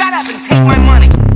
Shut up and take my money.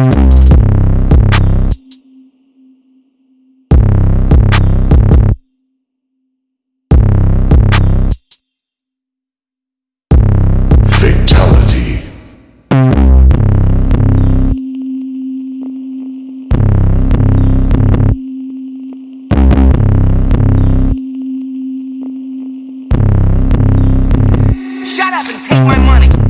Fatality. Shut up and take my money!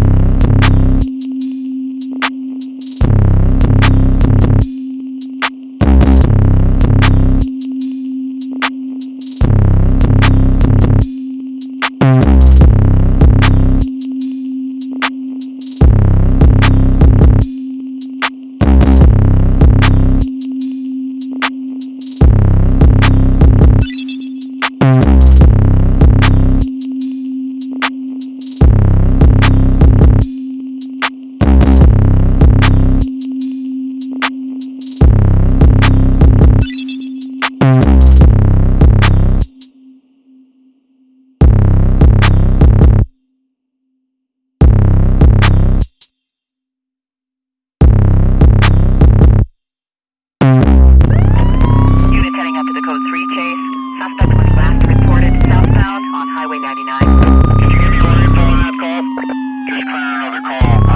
899. Did you give me one info call? Just clear another call.